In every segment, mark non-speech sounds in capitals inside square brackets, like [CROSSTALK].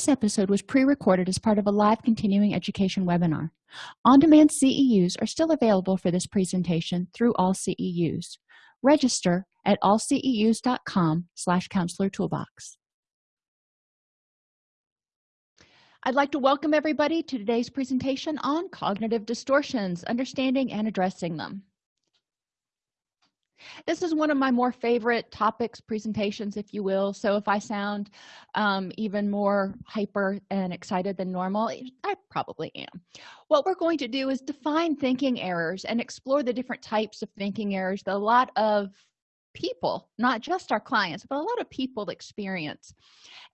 this episode was pre-recorded as part of a live continuing education webinar. On-demand ceus are still available for this presentation through all ceus register at allceus.com slash counselor toolbox. I'd like to welcome everybody to today's presentation on cognitive distortions understanding and addressing them this is one of my more favorite topics presentations if you will. So if i sound um, even more hyper and excited than normal i probably am. What we're going to do is define thinking errors and explore the different types of thinking errors that a lot of people not just our clients but a lot of people experience.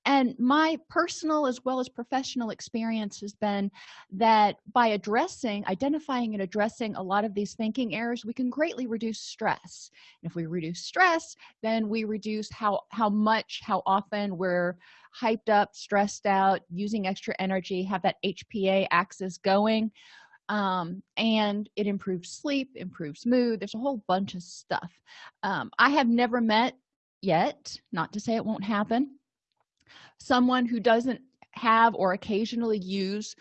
And my personal as well as professional experience has been that by addressing identifying and addressing a lot of these thinking errors we can greatly reduce stress. And if we reduce stress then we reduce how how much how often we're hyped up stressed out using extra energy have that hpa axis going um, and it improves sleep improves mood there's a whole bunch of stuff. Um, i have never met yet not to say it won't happen someone who doesn't have or occasionally use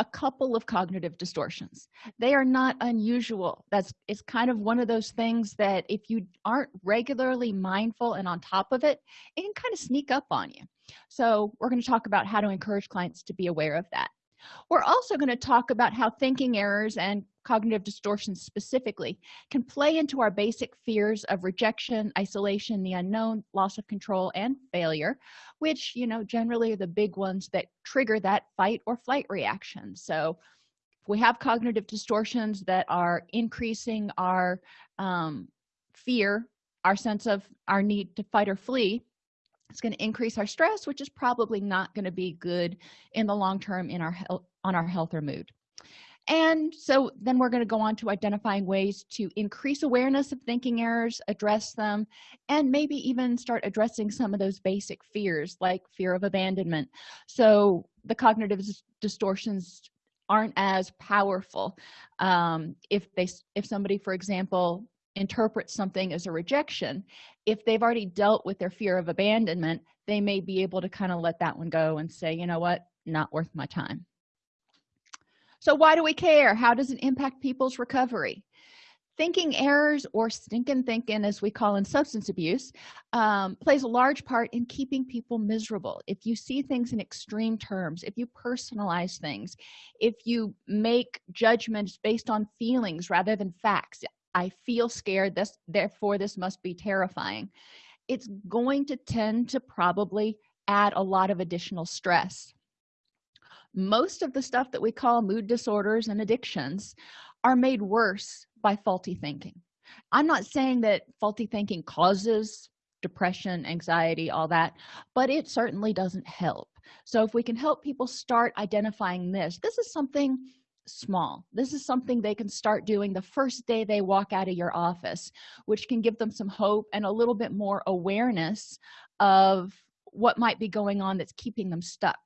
a couple of cognitive distortions. They are not unusual. That's it's kind of one of those things that if you aren't regularly mindful and on top of it it can kind of sneak up on you. So we're going to talk about how to encourage clients to be aware of that we're also going to talk about how thinking errors and cognitive distortions specifically can play into our basic fears of rejection isolation the unknown loss of control and failure which you know generally are the big ones that trigger that fight or flight reaction. So if we have cognitive distortions that are increasing our um, fear our sense of our need to fight or flee it's going to increase our stress which is probably not going to be good in the long term in our health on our health or mood. And so then we're going to go on to identifying ways to increase awareness of thinking errors address them and maybe even start addressing some of those basic fears like fear of abandonment. So the cognitive distortions aren't as powerful um, if they if somebody for example interprets something as a rejection if they've already dealt with their fear of abandonment they may be able to kind of let that one go and say you know what? Not worth my time. So why do we care? How does it impact people's recovery? Thinking errors or stinking thinking as we call in substance abuse um, plays a large part in keeping people miserable. If you see things in extreme terms if you personalize things if you make judgments based on feelings rather than facts i feel scared this therefore this must be terrifying. It's going to tend to probably add a lot of additional stress. Most of the stuff that we call mood disorders and addictions are made worse by faulty thinking. I'm not saying that faulty thinking causes depression anxiety all that but it certainly doesn't help. So if we can help people start identifying this this is something small. This is something they can start doing the first day they walk out of your office which can give them some hope and a little bit more awareness of what might be going on that's keeping them stuck.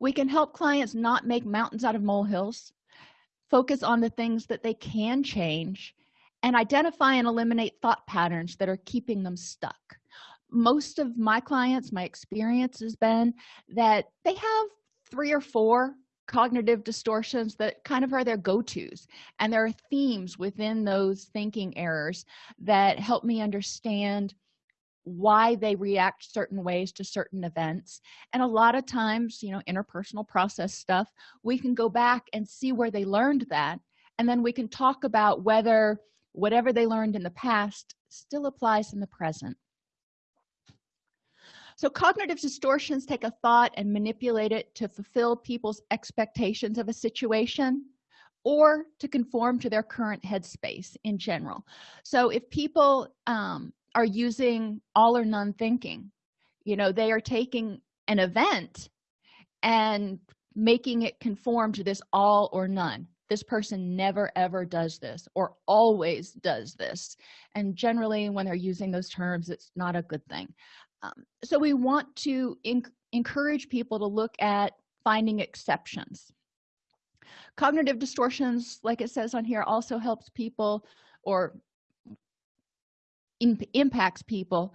We can help clients not make mountains out of molehills focus on the things that they can change and identify and eliminate thought patterns that are keeping them stuck. Most of my clients my experience has been that they have three or four cognitive distortions that kind of are their go-to's. And there are themes within those thinking errors that help me understand why they react certain ways to certain events. And a lot of times you know interpersonal process stuff we can go back and see where they learned that. And then we can talk about whether whatever they learned in the past still applies in the present so cognitive distortions take a thought and manipulate it to fulfill people's expectations of a situation or to conform to their current headspace in general. So if people um, are using all or none thinking you know they are taking an event and making it conform to this all or none. This person never ever does this or always does this. And generally when they're using those terms it's not a good thing um, so we want to encourage people to look at finding exceptions. Cognitive distortions like it says on here also helps people or impacts people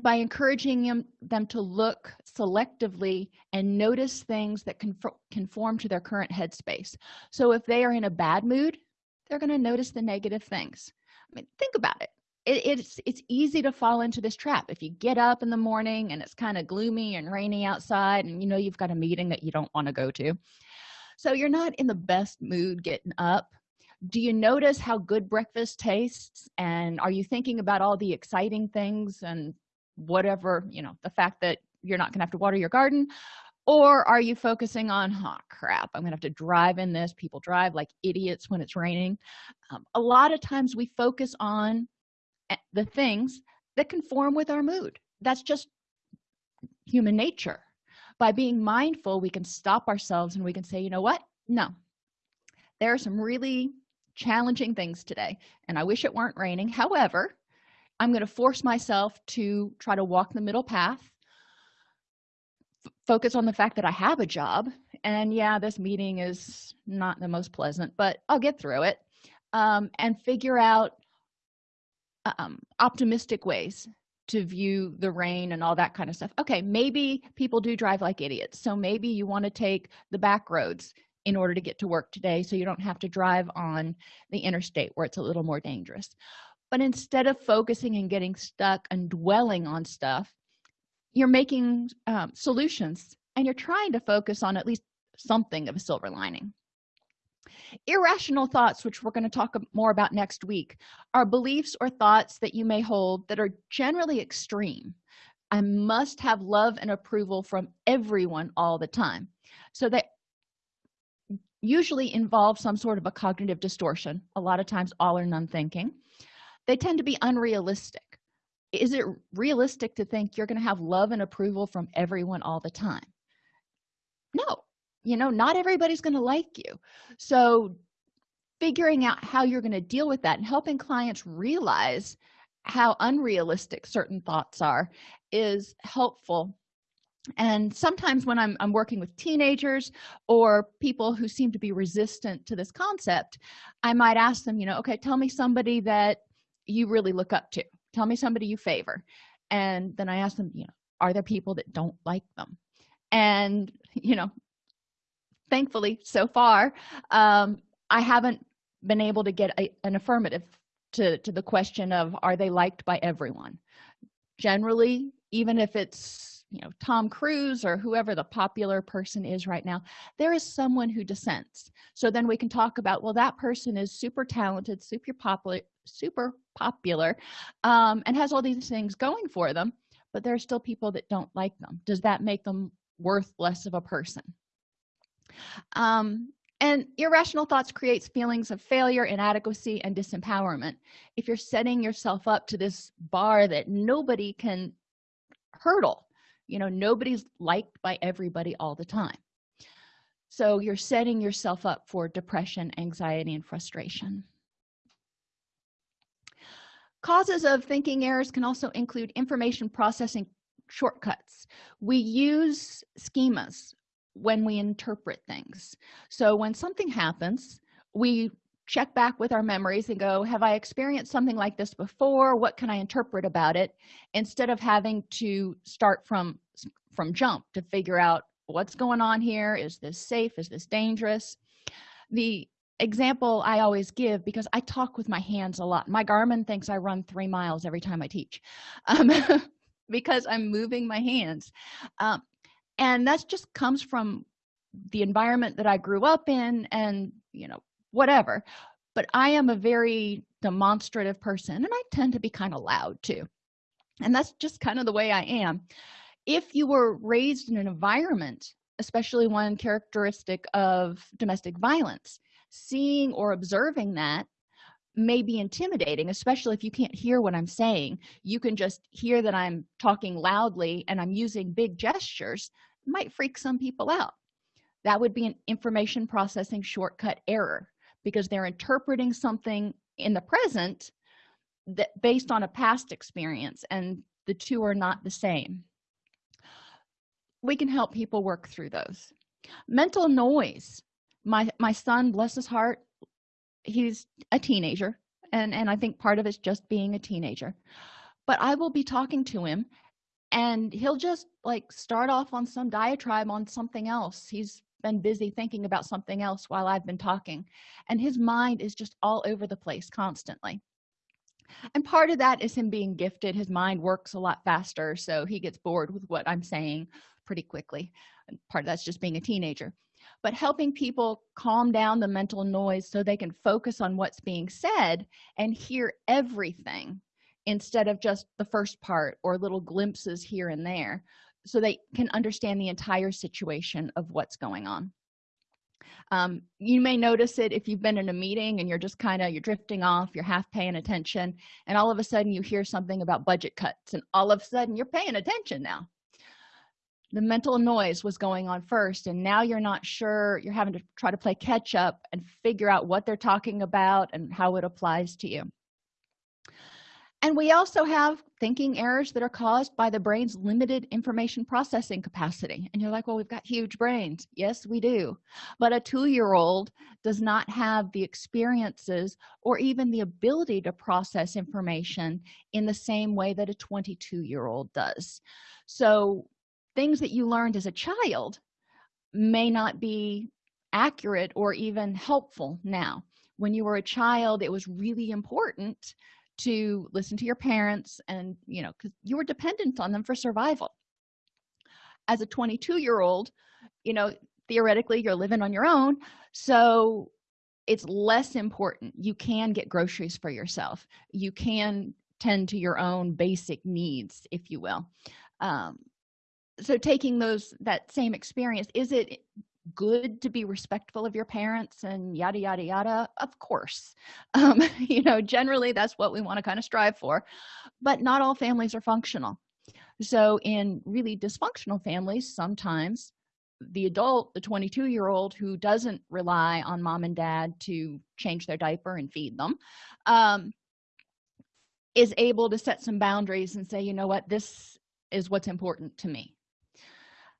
by encouraging them, them to look selectively and notice things that conform to their current headspace. So if they are in a bad mood they're going to notice the negative things. I mean think about it. It it's it's easy to fall into this trap. If you get up in the morning and it's kind of gloomy and rainy outside and you know you've got a meeting that you don't want to go to so you're not in the best mood getting up. Do you notice how good breakfast tastes? And are you thinking about all the exciting things and whatever you know the fact that you're not gonna have to water your garden? Or are you focusing on oh crap i'm gonna have to drive in this people drive like idiots when it's raining. Um, a lot of times we focus on the things that conform with our mood. That's just human nature. By being mindful we can stop ourselves and we can say you know what? No. There are some really challenging things today and i wish it weren't raining. However i'm going to force myself to try to walk the middle path focus on the fact that i have a job and yeah this meeting is not the most pleasant but i'll get through it um, and figure out um, optimistic ways to view the rain and all that kind of stuff. Okay maybe people do drive like idiots so maybe you want to take the back roads in order to get to work today so you don't have to drive on the interstate where it's a little more dangerous. But instead of focusing and getting stuck and dwelling on stuff you're making um, solutions and you're trying to focus on at least something of a silver lining irrational thoughts which we're going to talk more about next week are beliefs or thoughts that you may hold that are generally extreme. I must have love and approval from everyone all the time. So they usually involve some sort of a cognitive distortion a lot of times all or none thinking. They tend to be unrealistic. Is it realistic to think you're going to have love and approval from everyone all the time? No you know not everybody's going to like you. So figuring out how you're going to deal with that and helping clients realize how unrealistic certain thoughts are is helpful. And sometimes when I'm, I'm working with teenagers or people who seem to be resistant to this concept i might ask them you know okay tell me somebody that you really look up to. Tell me somebody you favor. And then i ask them you know are there people that don't like them? And [LAUGHS] you know thankfully so far um, i haven't been able to get a, an affirmative to to the question of are they liked by everyone? Generally even if it's you know tom cruise or whoever the popular person is right now there is someone who dissents. So then we can talk about well that person is super talented super popular super popular um, and has all these things going for them but there are still people that don't like them. Does that make them worth less of a person um, and irrational thoughts creates feelings of failure inadequacy and disempowerment. If you're setting yourself up to this bar that nobody can hurdle you know nobody's liked by everybody all the time. So you're setting yourself up for depression anxiety and frustration. Causes of thinking errors can also include information processing shortcuts. We use schemas when we interpret things. So when something happens we check back with our memories and go have i experienced something like this before? What can i interpret about it? Instead of having to start from from jump to figure out what's going on here. Is this safe? Is this dangerous? The example i always give because i talk with my hands a lot. My garmin thinks i run three miles every time i teach um, [LAUGHS] because i'm moving my hands. Um, and that just comes from the environment that i grew up in and you know whatever. But i am a very demonstrative person and i tend to be kind of loud too. And that's just kind of the way i am. If you were raised in an environment especially one characteristic of domestic violence seeing or observing that may be intimidating especially if you can't hear what i'm saying. You can just hear that i'm talking loudly and i'm using big gestures might freak some people out. That would be an information processing shortcut error because they're interpreting something in the present that based on a past experience and the two are not the same. We can help people work through those. Mental noise. My my son bless his heart he's a teenager and and i think part of it's just being a teenager. But i will be talking to him and he'll just like start off on some diatribe on something else. He's been busy thinking about something else while i've been talking and his mind is just all over the place constantly. And part of that is him being gifted. His mind works a lot faster so he gets bored with what i'm saying pretty quickly. And part of that's just being a teenager. But helping people calm down the mental noise so they can focus on what's being said and hear everything instead of just the first part or little glimpses here and there so they can understand the entire situation of what's going on. Um, you may notice it if you've been in a meeting and you're just kind of you're drifting off you're half paying attention and all of a sudden you hear something about budget cuts and all of a sudden you're paying attention now. The mental noise was going on first and now you're not sure you're having to try to play catch up and figure out what they're talking about and how it applies to you and we also have thinking errors that are caused by the brain's limited information processing capacity. And you're like well we've got huge brains. Yes we do. But a two-year-old does not have the experiences or even the ability to process information in the same way that a 22 year old does. So things that you learned as a child may not be accurate or even helpful now. When you were a child it was really important to listen to your parents and you know because you were dependent on them for survival. As a 22 year old you know theoretically you're living on your own so it's less important. You can get groceries for yourself. You can tend to your own basic needs if you will. Um, so taking those that same experience is it good to be respectful of your parents and yada yada yada of course. [LAUGHS] Um, you know generally that's what we want to kind of strive for but not all families are functional. So in really dysfunctional families sometimes the adult the 22 year old who doesn't rely on mom and dad to change their diaper and feed them um, is able to set some boundaries and say you know what? This is what's important to me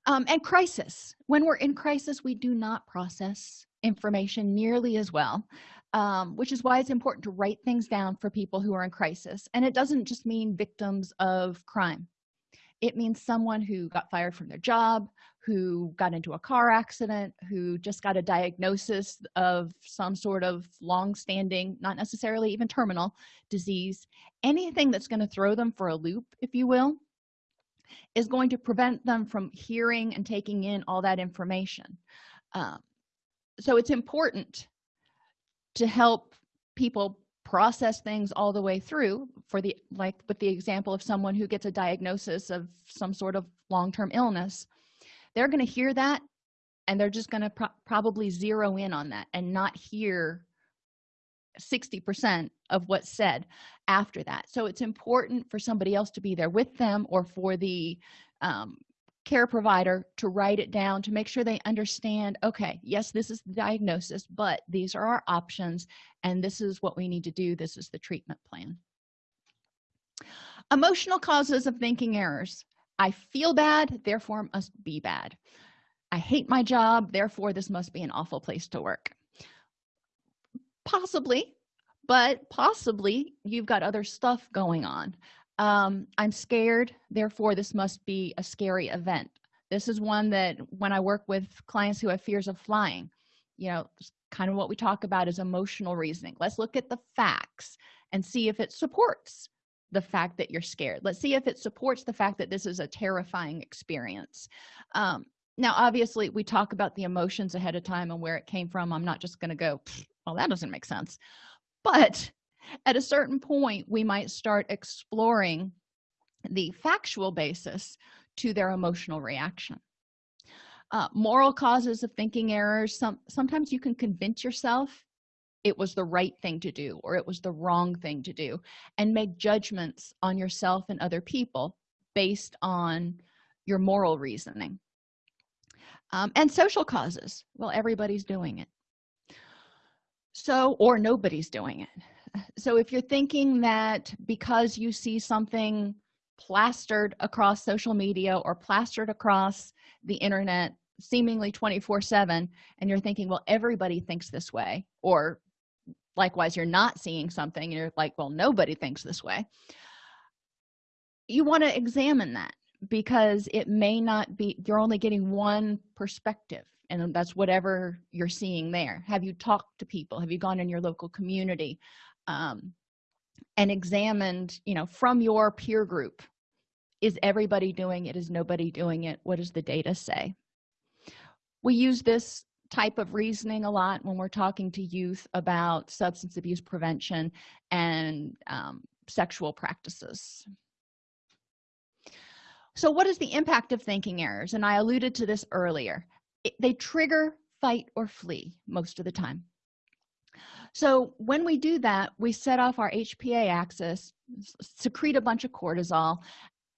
um, and crisis. When we're in crisis we do not process information nearly as well um, which is why it's important to write things down for people who are in crisis. And it doesn't just mean victims of crime. It means someone who got fired from their job who got into a car accident who just got a diagnosis of some sort of long-standing not necessarily even terminal disease. Anything that's going to throw them for a loop if you will is going to prevent them from hearing and taking in all that information. Um, so it's important to help people process things all the way through for the like with the example of someone who gets a diagnosis of some sort of long-term illness. They're going to hear that and they're just going to pro probably zero in on that and not hear 60 percent of what's said after that. So it's important for somebody else to be there with them or for the um, care provider to write it down to make sure they understand okay yes this is the diagnosis but these are our options and this is what we need to do. This is the treatment plan. Emotional causes of thinking errors. I feel bad therefore must be bad. I hate my job therefore this must be an awful place to work possibly but possibly you've got other stuff going on. Um, i'm scared therefore this must be a scary event. This is one that when i work with clients who have fears of flying you know kind of what we talk about is emotional reasoning. Let's look at the facts and see if it supports the fact that you're scared. Let's see if it supports the fact that this is a terrifying experience. Um, now obviously we talk about the emotions ahead of time and where it came from. I'm not just going to go well that doesn't make sense. But at a certain point we might start exploring the factual basis to their emotional reaction. Uh, moral causes of thinking errors some sometimes you can convince yourself it was the right thing to do or it was the wrong thing to do and make judgments on yourself and other people based on your moral reasoning. Um, and social causes. Well everybody's doing it so or nobody's doing it. So if you're thinking that because you see something plastered across social media or plastered across the internet seemingly 24 7 and you're thinking well everybody thinks this way or likewise you're not seeing something and you're like well nobody thinks this way you want to examine that because it may not be you're only getting one perspective and that's whatever you're seeing there. Have you talked to people? Have you gone in your local community um, and examined you know from your peer group is everybody doing it? Is nobody doing it? What does the data say? We use this type of reasoning a lot when we're talking to youth about substance abuse prevention and um, sexual practices. So what is the impact of thinking errors? And i alluded to this earlier they trigger fight or flee most of the time. So when we do that we set off our hpa axis secrete a bunch of cortisol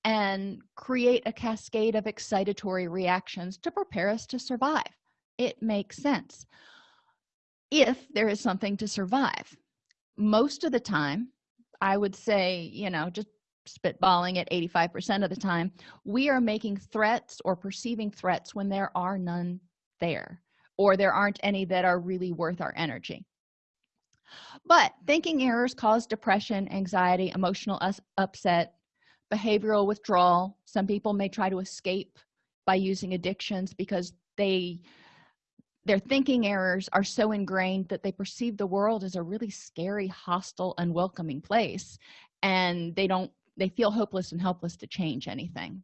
and create a cascade of excitatory reactions to prepare us to survive. It makes sense. If there is something to survive most of the time i would say you know just spitballing at 85 percent of the time we are making threats or perceiving threats when there are none there or there aren't any that are really worth our energy. But thinking errors cause depression anxiety emotional upset behavioral withdrawal. Some people may try to escape by using addictions because they their thinking errors are so ingrained that they perceive the world as a really scary hostile unwelcoming place and they don't they feel hopeless and helpless to change anything.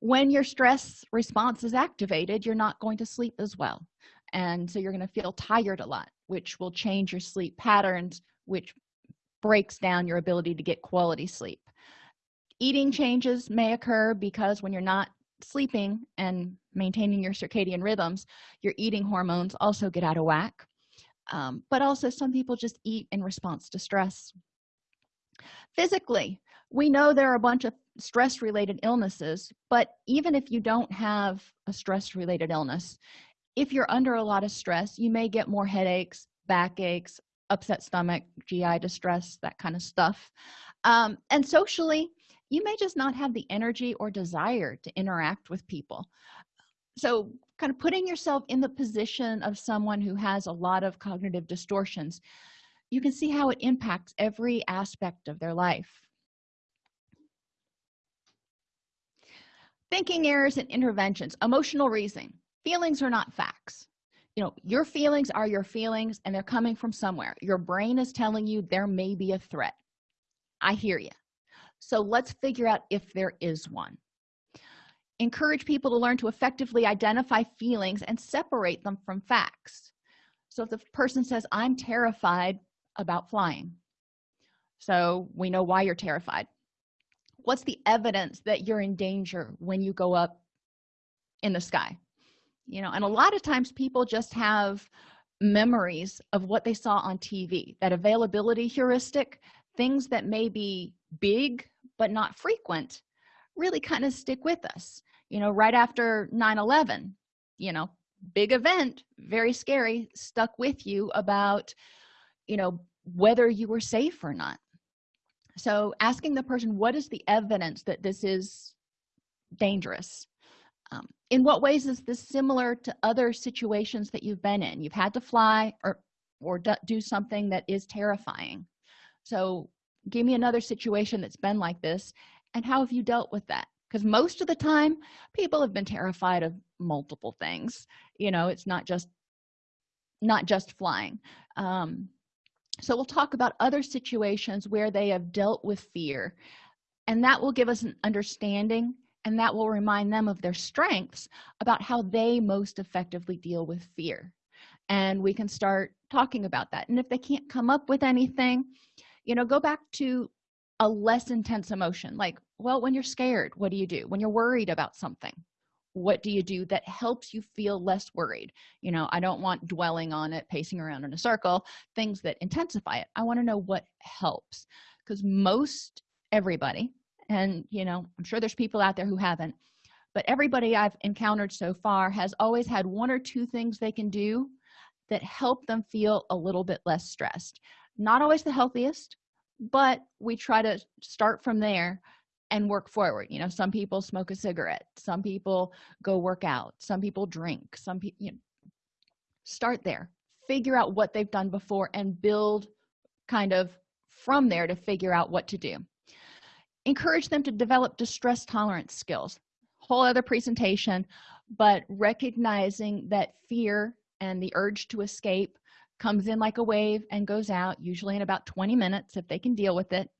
When your stress response is activated you're not going to sleep as well. And so you're going to feel tired a lot which will change your sleep patterns which breaks down your ability to get quality sleep. Eating changes may occur because when you're not sleeping and maintaining your circadian rhythms your eating hormones also get out of whack. Um, but also some people just eat in response to stress physically we know there are a bunch of stress related illnesses but even if you don't have a stress related illness if you're under a lot of stress you may get more headaches backaches upset stomach gi distress that kind of stuff. Um, and socially you may just not have the energy or desire to interact with people. So kind of putting yourself in the position of someone who has a lot of cognitive distortions you can see how it impacts every aspect of their life. Thinking errors and interventions emotional reasoning feelings are not facts. You know your feelings are your feelings and they're coming from somewhere. Your brain is telling you there may be a threat. I hear you so let's figure out if there is one. Encourage people to learn to effectively identify feelings and separate them from facts. So if the person says i'm terrified about flying. So we know why you're terrified. What's the evidence that you're in danger when you go up in the sky? You know and a lot of times people just have memories of what they saw on tv that availability heuristic things that may be big but not frequent really kind of stick with us. You know right after 9-11 you know big event very scary stuck with you about you know whether you were safe or not. So asking the person what is the evidence that this is dangerous? Um, in what ways is this similar to other situations that you've been in? You've had to fly or or do something that is terrifying. So give me another situation that's been like this and how have you dealt with that? Because most of the time people have been terrified of multiple things. You know it's not just not just flying. Um, so we'll talk about other situations where they have dealt with fear and that will give us an understanding and that will remind them of their strengths about how they most effectively deal with fear. And we can start talking about that. And if they can't come up with anything you know go back to a less intense emotion like well when you're scared what do you do? When you're worried about something what do you do that helps you feel less worried? You know i don't want dwelling on it pacing around in a circle things that intensify it. I want to know what helps because most everybody and you know i'm sure there's people out there who haven't but everybody i've encountered so far has always had one or two things they can do that help them feel a little bit less stressed. Not always the healthiest but we try to start from there and work forward you know some people smoke a cigarette some people go work out some people drink some people you know start there. Figure out what they've done before and build kind of from there to figure out what to do. Encourage them to develop distress tolerance skills whole other presentation but recognizing that fear and the urge to escape comes in like a wave and goes out usually in about 20 minutes if they can deal with it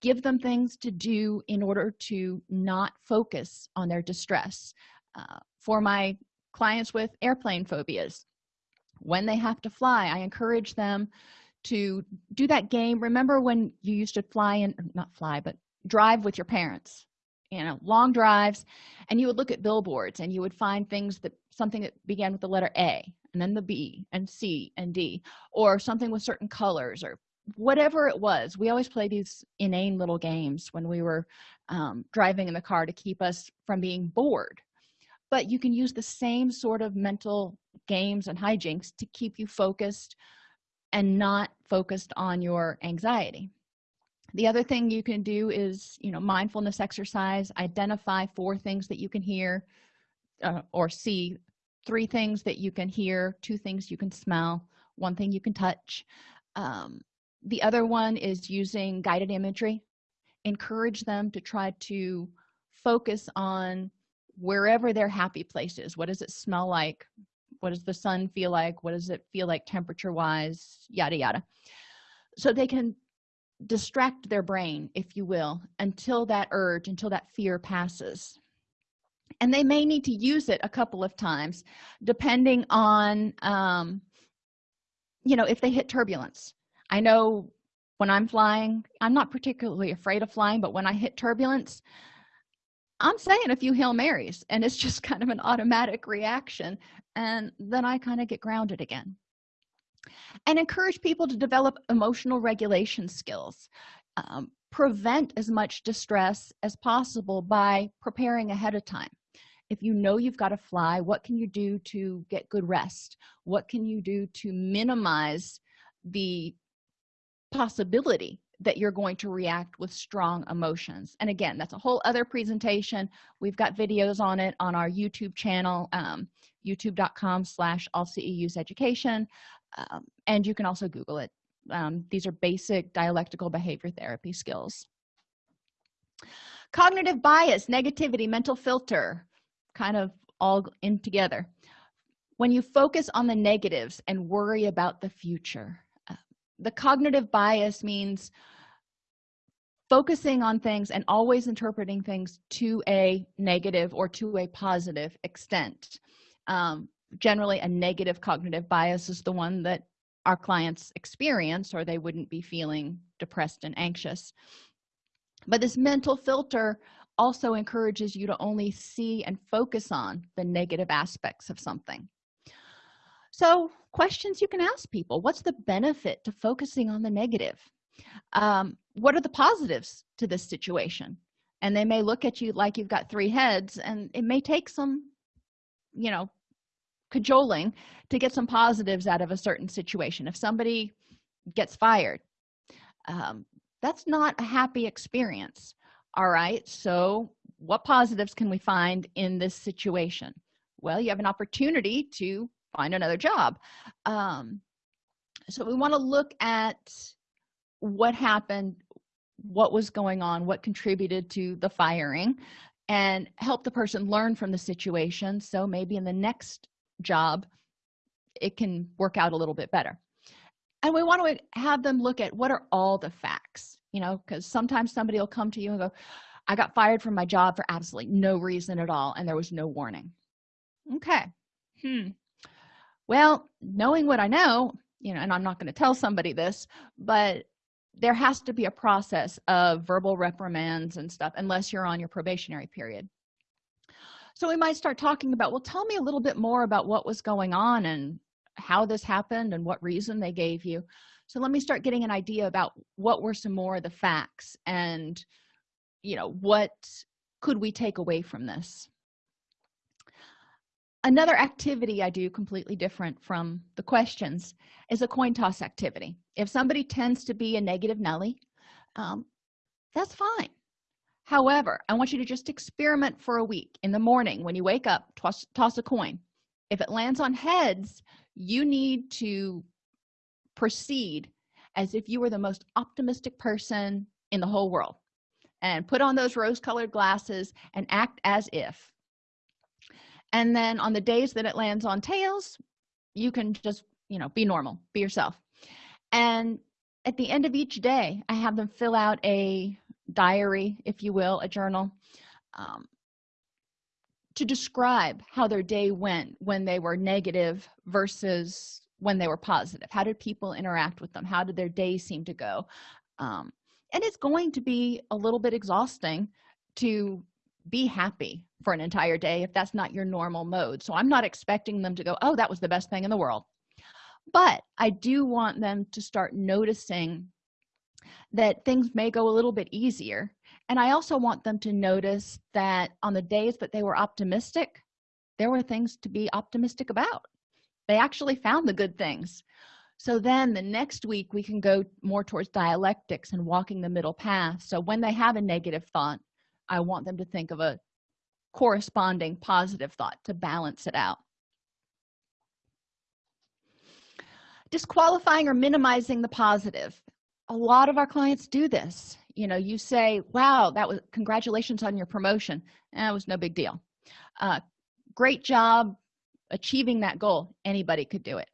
give them things to do in order to not focus on their distress. Uh, for my clients with airplane phobias when they have to fly i encourage them to do that game. Remember when you used to fly and not fly but drive with your parents you know long drives and you would look at billboards and you would find things that something that began with the letter a and then the b and c and d or something with certain colors or whatever it was we always play these inane little games when we were um, driving in the car to keep us from being bored. But you can use the same sort of mental games and hijinks to keep you focused and not focused on your anxiety. The other thing you can do is you know mindfulness exercise identify four things that you can hear uh, or see three things that you can hear two things you can smell one thing you can touch um, the other one is using guided imagery. Encourage them to try to focus on wherever their happy place is. What does it smell like? What does the sun feel like? What does it feel like temperature wise yada yada. So they can distract their brain if you will until that urge until that fear passes. And they may need to use it a couple of times depending on um you know if they hit turbulence i know when i'm flying i'm not particularly afraid of flying but when i hit turbulence i'm saying a few hail marys and it's [LAUGHS] just kind of an automatic reaction and then i kind of get grounded again. And encourage people to develop emotional regulation skills. Um, prevent as much distress as possible by preparing ahead of time. If you know you've got to fly what can you do to get good rest? What can you do to minimize the possibility that you're going to react with strong emotions. And again that's a whole other presentation. We've got videos on it on our youtube channel um, youtube.com slash all ceus education. Um, and you can also google it. Um, these are basic dialectical behavior therapy skills. Cognitive bias negativity mental filter kind of all in together. When you focus on the negatives and worry about the future the cognitive bias means focusing on things and always interpreting things to a negative or to a positive extent. Um, generally a negative cognitive bias is the one that our clients experience or they wouldn't be feeling depressed and anxious. But this mental filter also encourages you to only see and focus on the negative aspects of something. So questions you can ask people. What's the benefit to focusing on the negative? Um, what are the positives to this situation? And they may look at you like you've got three heads and it may take some you know cajoling to get some positives out of a certain situation. If somebody gets fired um, that's not a happy experience. All right so what positives can we find in this situation? Well you have an opportunity to find another job. Um, so we want to look at what happened what was going on what contributed to the firing and help the person learn from the situation so maybe in the next job it can work out a little bit better. And we want to have them look at what are all the facts you know because sometimes somebody will come to you and go i got fired from my job for absolutely no reason at all and there was no warning. Okay hmm well knowing what i know you know and i'm not going to tell somebody this but there has to be a process of verbal reprimands and stuff unless you're on your probationary period. So we might start talking about well tell me a little bit more about what was going on and how this happened and what reason they gave you. So let me start getting an idea about what were some more of the facts and you know what could we take away from this another activity i do completely different from the questions is a coin toss activity. If somebody tends to be a negative nelly um, that's fine. However i want you to just experiment for a week in the morning when you wake up toss, toss a coin. If it lands on heads you need to proceed as if you were the most optimistic person in the whole world and put on those rose colored glasses and act as if and then on the days that it lands on tails you can just you know be normal be yourself. And at the end of each day i have them fill out a diary if you will a journal um, to describe how their day went when they were negative versus when they were positive. How did people interact with them? How did their day seem to go? Um, and it's going to be a little bit exhausting to be happy for an entire day if that's not your normal mode. So i'm not expecting them to go oh that was the best thing in the world. But i do want them to start noticing that things may go a little bit easier. And i also want them to notice that on the days that they were optimistic there were things to be optimistic about. They actually found the good things. So then the next week we can go more towards dialectics and walking the middle path. So when they have a negative thought i want them to think of a corresponding positive thought to balance it out. Disqualifying or minimizing the positive. A lot of our clients do this. You know you say wow that was congratulations on your promotion. That was no big deal. Uh, great job achieving that goal. Anybody could do it.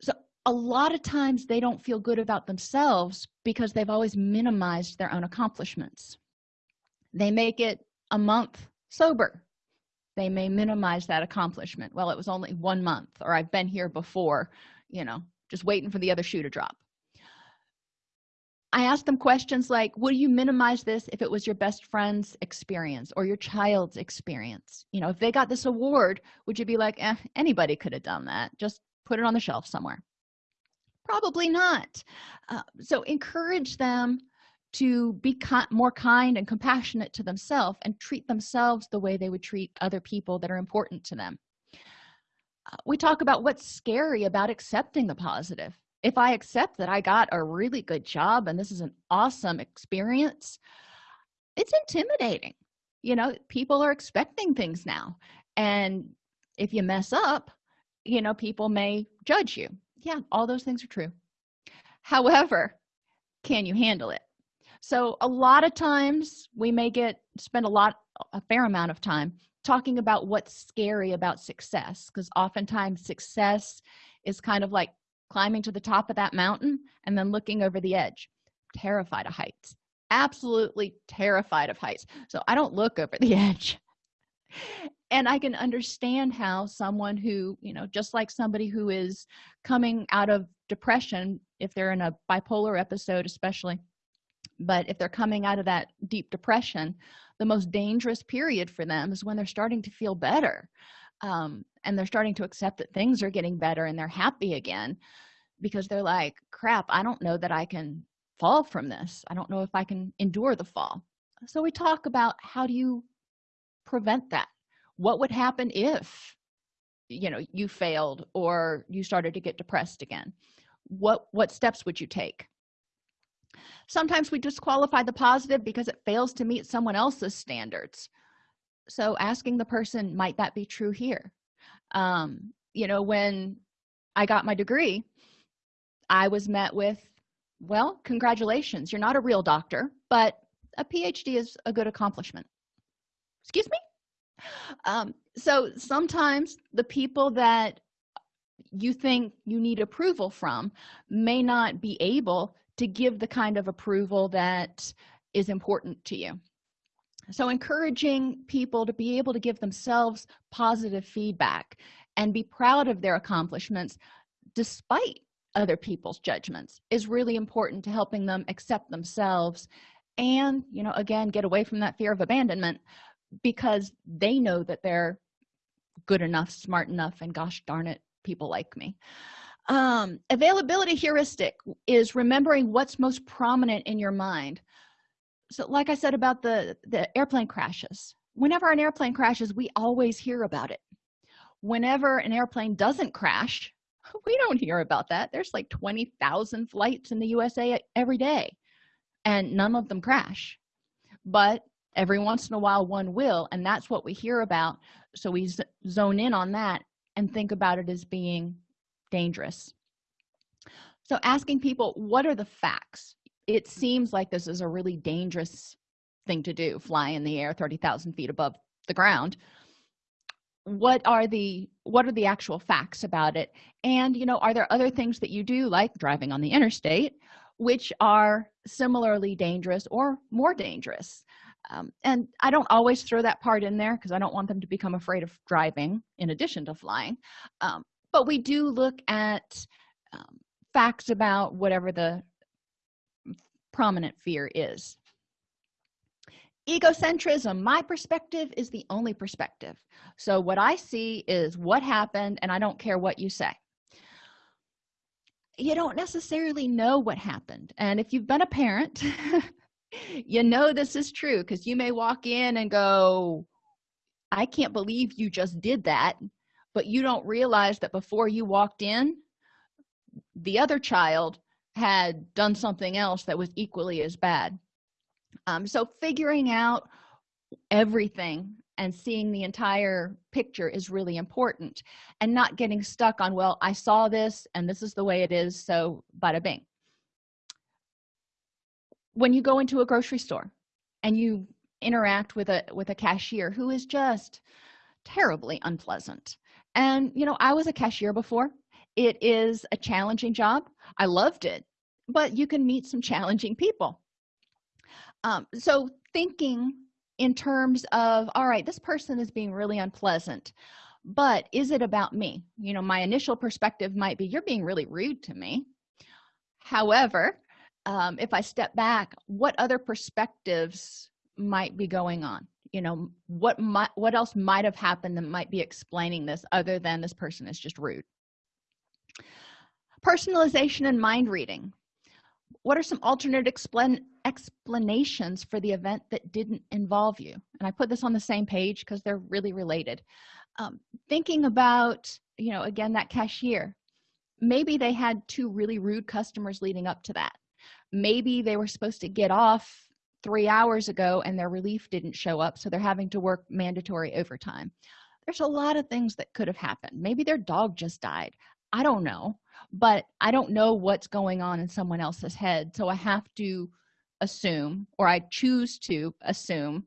So a lot of times they don't feel good about themselves because they've always minimized their own accomplishments they make it a month sober. They may minimize that accomplishment. Well it was only one month or i've been here before you know just waiting for the other shoe to drop. I ask them questions like would you minimize this if it was your best friend's experience or your child's experience? You know if they got this award would you be like eh, anybody could have done that. Just put it on the shelf somewhere. Probably not. Uh, so encourage them to be more kind and compassionate to themselves and treat themselves the way they would treat other people that are important to them. Uh, we talk about what's scary about accepting the positive. If i accept that i got a really good job and this is an awesome experience it's intimidating. You know people are expecting things now. And if you mess up you know people may judge you. Yeah all those things are true. However can you handle it so a lot of times we may get spend a lot a fair amount of time talking about what's scary about success because oftentimes success is kind of like climbing to the top of that mountain and then looking over the edge terrified of heights absolutely terrified of heights. So i don't look over the [LAUGHS] edge. And i can understand how someone who you know just like somebody who is coming out of depression if they're in a bipolar episode especially but if they're coming out of that deep depression the most dangerous period for them is when they're starting to feel better um, and they're starting to accept that things are getting better and they're happy again because they're like crap i don't know that i can fall from this. I don't know if i can endure the fall. So we talk about how do you prevent that? What would happen if you know you failed or you started to get depressed again? What what steps would you take sometimes we disqualify the positive because it fails to meet someone else's standards. So asking the person might that be true here? Um, you know when i got my degree i was met with well congratulations you're not a real doctor but a phd is a good accomplishment. Excuse me? Um, so sometimes the people that you think you need approval from may not be able to give the kind of approval that is important to you. So encouraging people to be able to give themselves positive feedback and be proud of their accomplishments despite other people's judgments is really important to helping them accept themselves and you know again get away from that fear of abandonment because they know that they're good enough smart enough and gosh darn it people like me um, availability heuristic is remembering what's most prominent in your mind. So like i said about the the airplane crashes. Whenever an airplane crashes we always hear about it. Whenever an airplane doesn't crash [LAUGHS] we don't hear about that. There's like 20,000 flights in the usa every day and none of them crash. But every once in a while one will and that's what we hear about. So we zone in on that and think about it as being dangerous. So asking people what are the facts? It seems like this is a really dangerous thing to do fly in the air 30,000 feet above the ground. What are the what are the actual facts about it? And you know are there other things that you do like driving on the interstate which are similarly dangerous or more dangerous? Um, and i don't always throw that part in there because i don't want them to become afraid of driving in addition to flying. Um, but we do look at um, facts about whatever the prominent fear is. Egocentrism my perspective is the only perspective. So what i see is what happened and i don't care what you say. You don't necessarily know what happened. And if you've been a parent [LAUGHS] you know this is true because you may walk in and go i can't believe you just did that but you don't realize that before you walked in the other child had done something else that was equally as bad. Um, so figuring out everything and seeing the entire picture is really important and not getting stuck on well i saw this and this is the way it is so bada bing. When you go into a grocery store and you interact with a with a cashier who is just terribly unpleasant and you know i was a cashier before. It is a challenging job. I loved it but you can meet some challenging people. Um, so thinking in terms of all right this person is being really unpleasant but is it about me? You know my initial perspective might be you're being really rude to me. However um, if i step back what other perspectives might be going on you know what might what else might have happened that might be explaining this other than this person is just rude? Personalization and mind reading. What are some alternate explanations for the event that didn't involve you? And i put this on the same page because they're really related. Um, thinking about you know again that cashier. Maybe they had two really rude customers leading up to that. Maybe they were supposed to get off three hours ago and their relief didn't show up so they're having to work mandatory overtime. There's a lot of things that could have happened. Maybe their dog just died. I don't know but i don't know what's going on in someone else's head so i have to assume or i choose to assume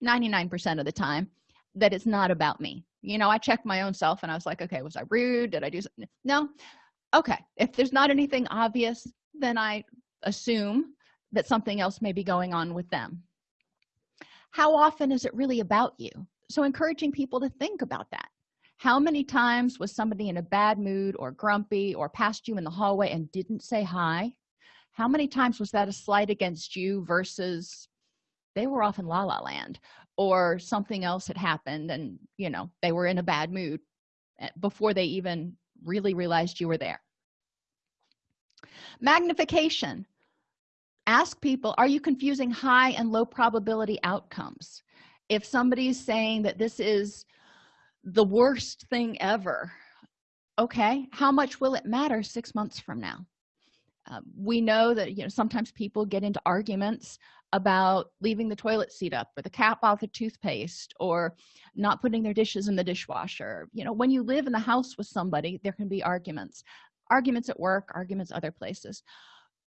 99 percent of the time that it's not about me. You know i checked my own self and i was like okay was i rude? Did i do something? No? Okay if there's not anything obvious then i assume that something else may be going on with them. How often is it really about you? So encouraging people to think about that. How many times was somebody in a bad mood or grumpy or passed you in the hallway and didn't say hi? How many times was that a slight against you versus they were off in la la land or something else had happened and you know they were in a bad mood before they even really realized you were there? Magnification ask people are you confusing high and low probability outcomes? If somebody's saying that this is the worst thing ever okay how much will it matter six months from now? Uh, we know that you know sometimes people get into arguments about leaving the toilet seat up or the cap off the toothpaste or not putting their dishes in the dishwasher. You know when you live in the house with somebody there can be arguments. Arguments at work arguments other places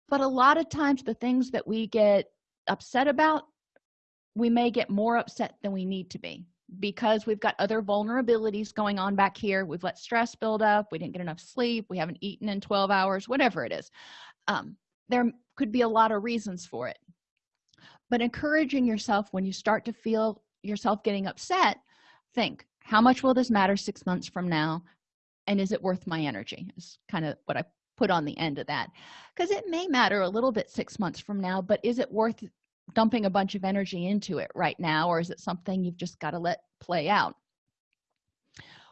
but a lot of times the things that we get upset about we may get more upset than we need to be because we've got other vulnerabilities going on back here. We've let stress build up. We didn't get enough sleep. We haven't eaten in 12 hours whatever it is. Um, there could be a lot of reasons for it. But encouraging yourself when you start to feel yourself getting upset think how much will this matter six months from now? And is it worth my energy? is kind of what i put on the end of that. Because it may matter a little bit six months from now but is it worth dumping a bunch of energy into it right now or is it something you've just got to let play out?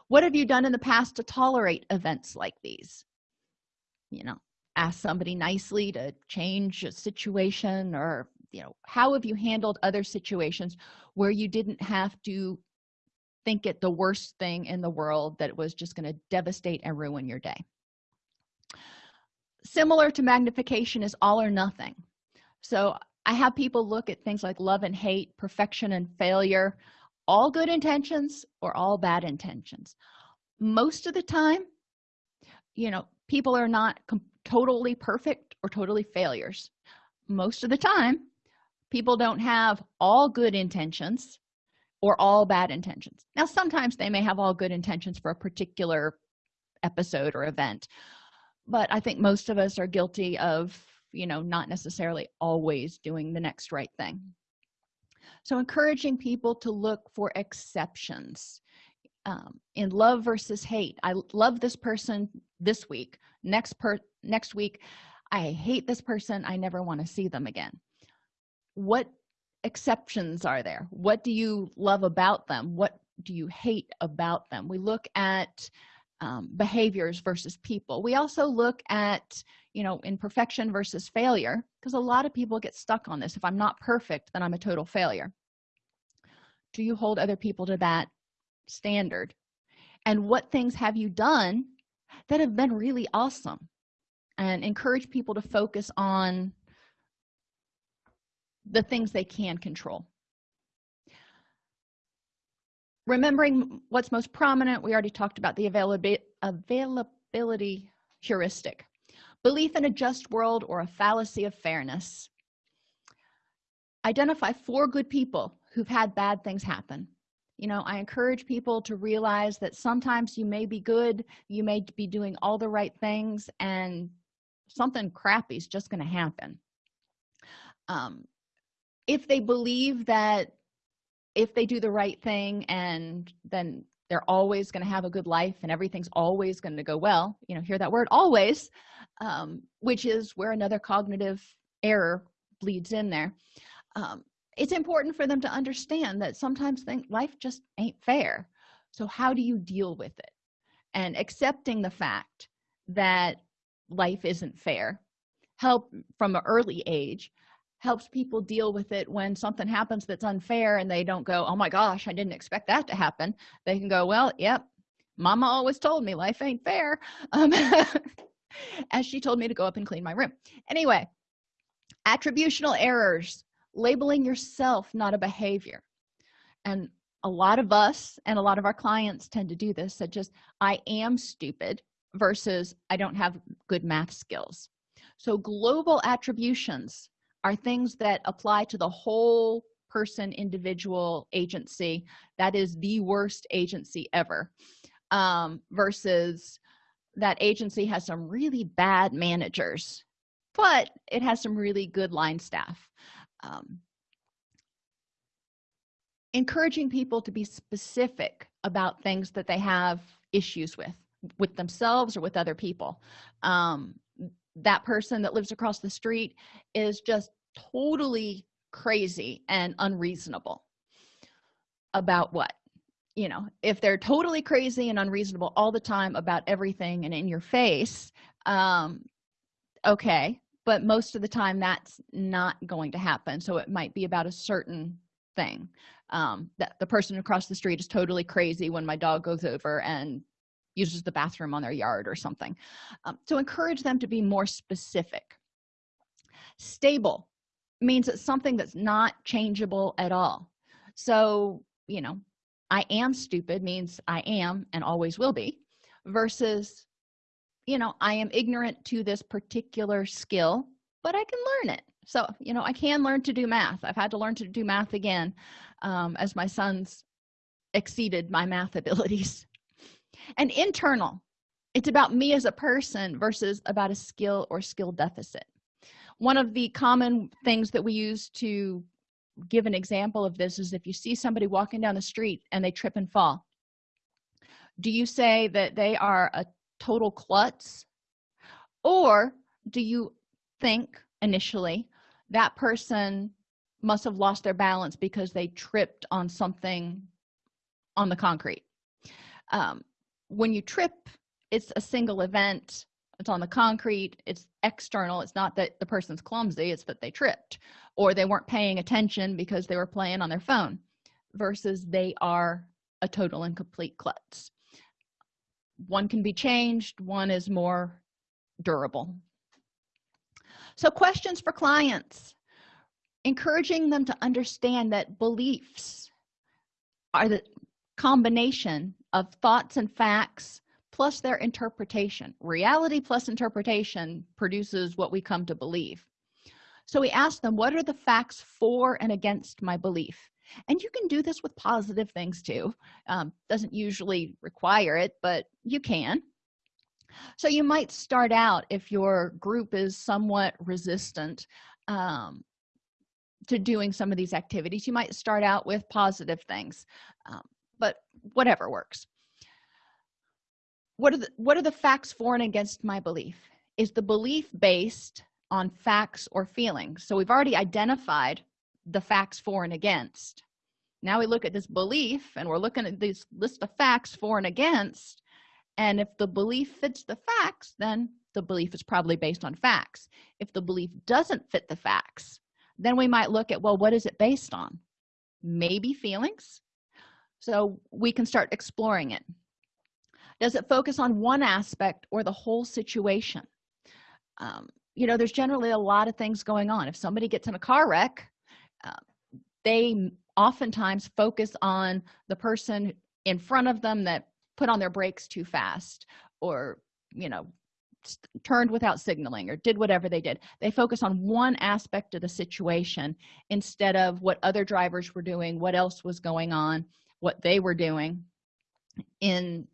What have you done in the past to tolerate events like these? You know ask somebody nicely to change a situation or you know how have you handled other situations where you didn't have to think it the worst thing in the world that was just going to devastate and ruin your day similar to magnification is all or nothing. So i have people look at things like love and hate perfection and failure all good intentions or all bad intentions. Most of the time you know people are not totally perfect or totally failures. Most of the time people don't have all good intentions or all bad intentions. Now sometimes they may have all good intentions for a particular episode or event but i think most of us are guilty of you know not necessarily always doing the next right thing. So encouraging people to look for exceptions um, in love versus hate. I love this person this week. Next per next week i hate this person. I never want to see them again. What exceptions are there? What do you love about them? What do you hate about them? We look at um, behaviors versus people. We also look at you know imperfection versus failure because a lot of people get stuck on this. If i'm not perfect then i'm a total failure. Do you hold other people to that standard? And what things have you done that have been really awesome? And encourage people to focus on the things they can control remembering what's most prominent we already talked about the availability availability heuristic. Belief in a just world or a fallacy of fairness. Identify four good people who've had bad things happen. You know i encourage people to realize that sometimes you may be good you may be doing all the right things and something crappy is just going to happen. Um, if they believe that if they do the right thing and then they're always going to have a good life and everything's always going to go well you know hear that word always um, which is where another cognitive error bleeds in there um, it's important for them to understand that sometimes think life just ain't fair. So how do you deal with it? And accepting the fact that life isn't fair help from an early age helps people deal with it when something happens that's unfair and they don't go oh my gosh i didn't expect that to happen. They can go well yep mama always told me life ain't fair. Um, [LAUGHS] as she told me to go up and clean my room. Anyway attributional errors labeling yourself not a behavior. And a lot of us and a lot of our clients tend to do this that just i am stupid versus i don't have good math skills. So global attributions are things that apply to the whole person individual agency. That is the worst agency ever um, versus that agency has some really bad managers but it has some really good line staff. Um, encouraging people to be specific about things that they have issues with with themselves or with other people. Um, that person that lives across the street is just totally crazy and unreasonable about what you know? If they're totally crazy and unreasonable all the time about everything and in your face um okay but most of the time that's not going to happen. So it might be about a certain thing um that the person across the street is totally crazy when my dog goes over and uses the bathroom on their yard or something. Um, so encourage them to be more specific. Stable means it's something that's not changeable at all. So you know i am stupid means i am and always will be versus you know i am ignorant to this particular skill but i can learn it. So you know i can learn to do math. I've had to learn to do math again um, as my sons exceeded my math [LAUGHS] abilities and internal. It's about me as a person versus about a skill or skill deficit. One of the common things that we use to give an example of this is if you see somebody walking down the street and they trip and fall do you say that they are a total klutz? Or do you think initially that person must have lost their balance because they tripped on something on the concrete? Um, when you trip it's a single event. It's on the concrete. It's external. It's not that the person's clumsy. It's that they tripped or they weren't paying attention because they were playing on their phone versus they are a total and complete klutz. One can be changed. One is more durable. So questions for clients. Encouraging them to understand that beliefs are the combination of thoughts and facts plus their interpretation. Reality plus interpretation produces what we come to believe. So we ask them what are the facts for and against my belief? And you can do this with positive things too. Um, doesn't usually require it but you can. So you might start out if your group is somewhat resistant um, to doing some of these activities you might start out with positive things. Um, but whatever works. What are the what are the facts for and against my belief? Is the belief based on facts or feelings? So we've already identified the facts for and against. Now we look at this belief and we're looking at this list of facts for and against. And if the belief fits the facts then the belief is probably based on facts. If the belief doesn't fit the facts then we might look at well what is it based on? Maybe feelings so we can start exploring it. Does it focus on one aspect or the whole situation? Um, you know there's generally a lot of things going on. If somebody gets in a car wreck uh, they oftentimes focus on the person in front of them that put on their brakes too fast or you know turned without signaling or did whatever they did. They focus on one aspect of the situation instead of what other drivers were doing what else was going on what they were doing in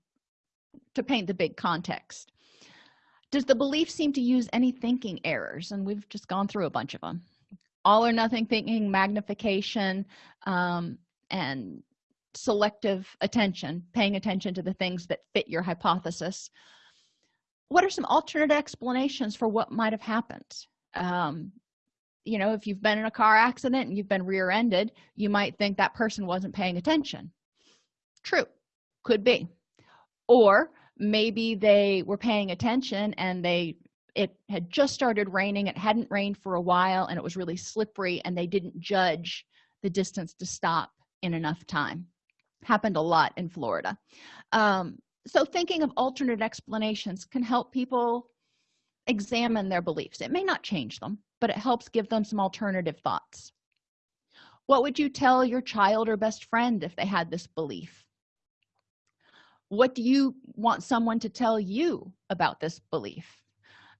to paint the big context. Does the belief seem to use any thinking errors? And we've just gone through a bunch of them all or nothing thinking magnification um, and selective attention paying attention to the things that fit your hypothesis. What are some alternate explanations for what might have happened? Um, you know if you've been in a car accident and you've been rear-ended you might think that person wasn't paying attention true. Could be. Or maybe they were paying attention and they it had just started raining it hadn't rained for a while and it was really slippery and they didn't judge the distance to stop in enough time. Happened a lot in florida. Um, so thinking of alternate explanations can help people examine their beliefs. It may not change them but it helps give them some alternative thoughts. What would you tell your child or best friend if they had this belief what do you want someone to tell you about this belief?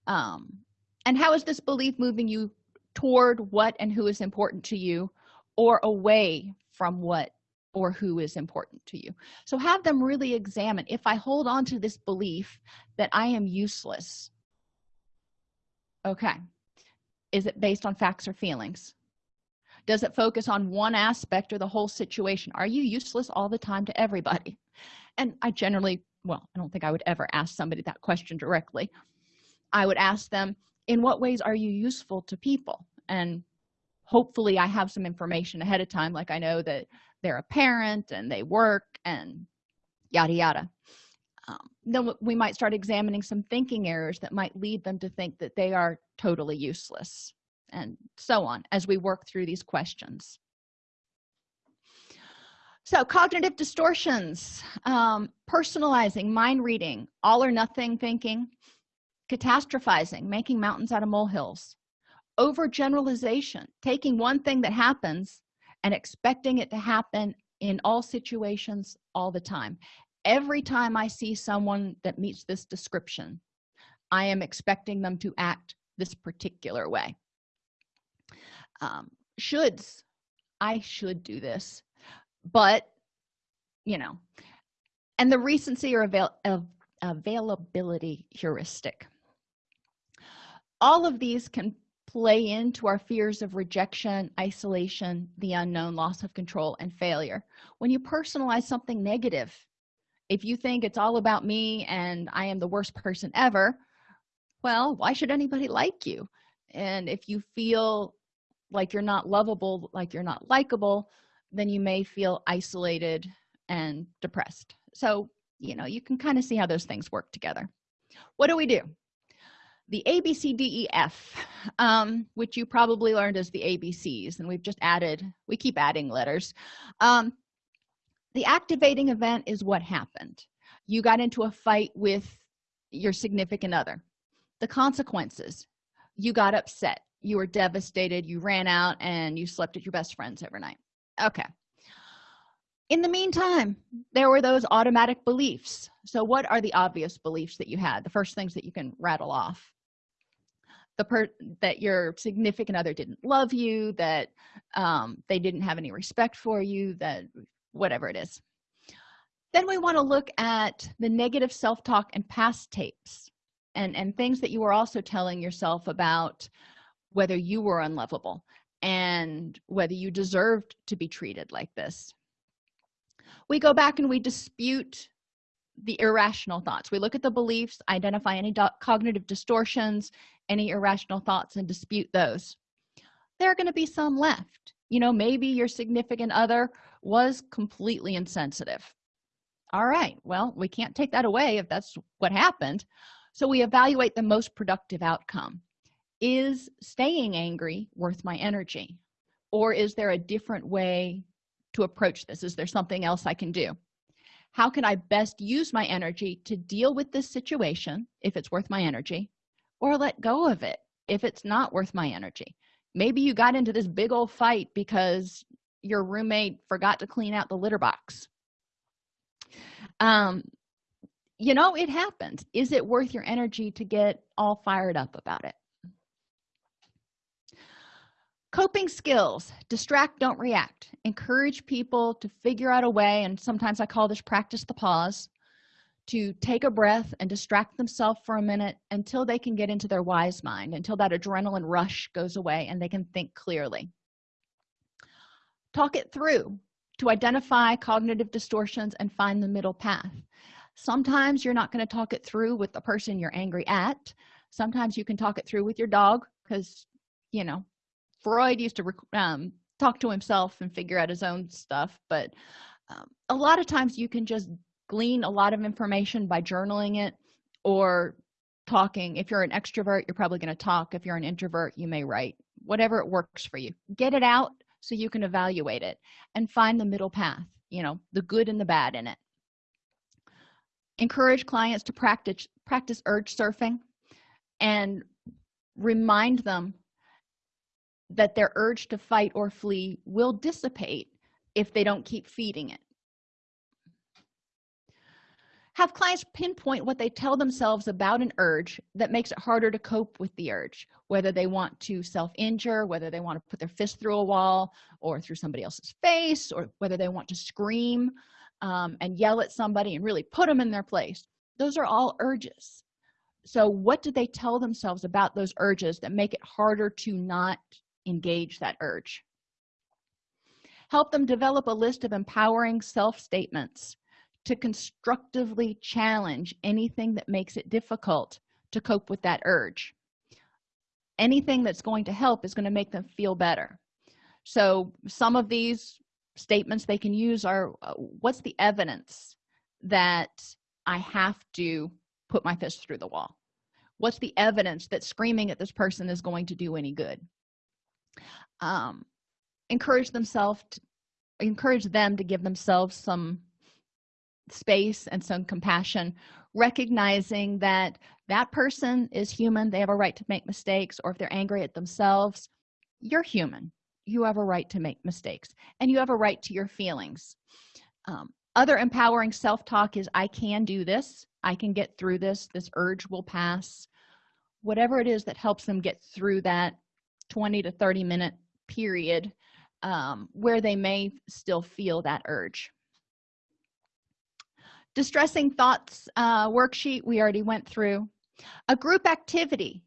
Um, and how is this belief moving you toward what and who is important to you or away from what or who is important to you? So have them really examine if i hold on to this belief that i am useless okay is it based on facts or feelings? Does it focus on one aspect or the whole situation? Are you useless all the time to everybody and i generally well i don't think i would ever ask somebody that question directly. I would ask them in what ways are you useful to people? And hopefully i have some information ahead of time like i know that they're a parent and they work and yada yada. Um, then we might start examining some thinking errors that might lead them to think that they are totally useless and so on as we work through these questions so cognitive distortions um, personalizing mind reading all or nothing thinking catastrophizing making mountains out of molehills overgeneralization taking one thing that happens and expecting it to happen in all situations all the time. Every time i see someone that meets this description i am expecting them to act this particular way. Um, shoulds. I should do this but you know and the recency or avail of availability heuristic. All of these can play into our fears of rejection isolation the unknown loss of control and failure. When you personalize something negative if you think it's all about me and i am the worst person ever well why should anybody like you? And if you feel like you're not lovable like you're not likable then you may feel isolated and depressed. So you know you can kind of see how those things work together. What do we do? The abcdef um, which you probably learned as the abcs and we've just added we keep adding letters. Um, the activating event is what happened. You got into a fight with your significant other. The consequences. You got upset. You were devastated. You ran out and you slept at your best friends every night okay. In the meantime there were those automatic beliefs. So what are the obvious beliefs that you had? The first things that you can rattle off. The per that your significant other didn't love you that um, they didn't have any respect for you that whatever it is. Then we want to look at the negative self-talk and past tapes and and things that you were also telling yourself about whether you were unlovable and whether you deserved to be treated like this. We go back and we dispute the irrational thoughts. We look at the beliefs identify any cognitive distortions any irrational thoughts and dispute those. There are going to be some left. You know maybe your significant other was completely insensitive. All right well we can't take that away if that's what happened. So we evaluate the most productive outcome is staying angry worth my energy? Or is there a different way to approach this? Is there something else i can do? How can i best use my energy to deal with this situation if it's worth my energy or let go of it if it's not worth my energy? Maybe you got into this big old fight because your roommate forgot to clean out the litter box. Um you know it happens. Is it worth your energy to get all fired up about it coping skills. Distract don't react. Encourage people to figure out a way and sometimes i call this practice the pause to take a breath and distract themselves for a minute until they can get into their wise mind until that adrenaline rush goes away and they can think clearly. Talk it through to identify cognitive distortions and find the middle path. Sometimes you're not going to talk it through with the person you're angry at. Sometimes you can talk it through with your dog because you know freud used to um, talk to himself and figure out his own stuff but um, a lot of times you can just glean a lot of information by journaling it or talking. If you're an extrovert you're probably going to talk. If you're an introvert you may write. Whatever it works for you. Get it out so you can evaluate it and find the middle path you know the good and the bad in it. Encourage clients to practice practice urge surfing and remind them that their urge to fight or flee will dissipate if they don't keep feeding it. Have clients pinpoint what they tell themselves about an urge that makes it harder to cope with the urge whether they want to self-injure whether they want to put their fist through a wall or through somebody else's face or whether they want to scream um, and yell at somebody and really put them in their place. Those are all urges. So what do they tell themselves about those urges that make it harder to not engage that urge. Help them develop a list of empowering self-statements to constructively challenge anything that makes it difficult to cope with that urge. Anything that's going to help is going to make them feel better. So some of these statements they can use are uh, what's the evidence that i have to put my fist through the wall? What's the evidence that screaming at this person is going to do any good um, encourage themselves to encourage them to give themselves some space and some compassion recognizing that that person is human. They have a right to make mistakes or if they're angry at themselves you're human. You have a right to make mistakes and you have a right to your feelings. Um, other empowering self-talk is i can do this. I can get through this. This urge will pass. Whatever it is that helps them get through that 20 to 30 minute period um, where they may still feel that urge. Distressing thoughts uh, worksheet we already went through. A group activity.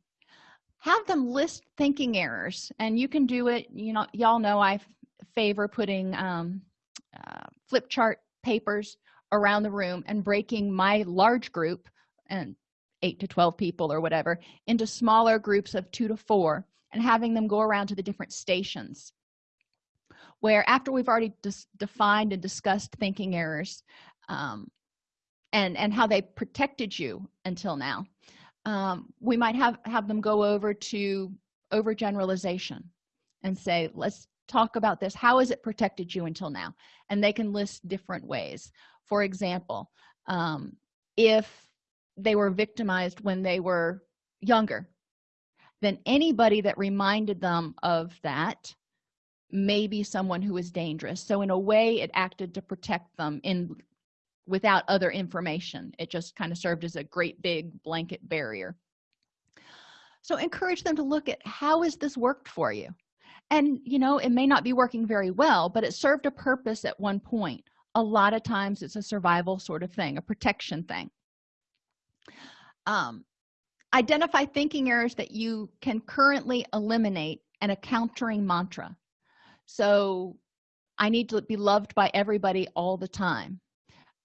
Have them list thinking errors and you can do it. You know y'all know i favor putting um, uh, flip chart papers around the room and breaking my large group and 8 to 12 people or whatever into smaller groups of two to four and having them go around to the different stations where after we've already defined and discussed thinking errors um, and and how they protected you until now um, we might have have them go over to overgeneralization and say let's talk about this. How has it protected you until now? And they can list different ways. For example um, if they were victimized when they were younger then anybody that reminded them of that may be someone who is dangerous. So in a way it acted to protect them in without other information. It just kind of served as a great big blanket barrier. So encourage them to look at how has this worked for you? And you know it may not be working very well but it served a purpose at one point. A lot of times it's a survival sort of thing a protection thing. Um, identify thinking errors that you can currently eliminate and a countering mantra. So i need to be loved by everybody all the time.